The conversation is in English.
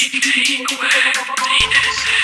Take away penis.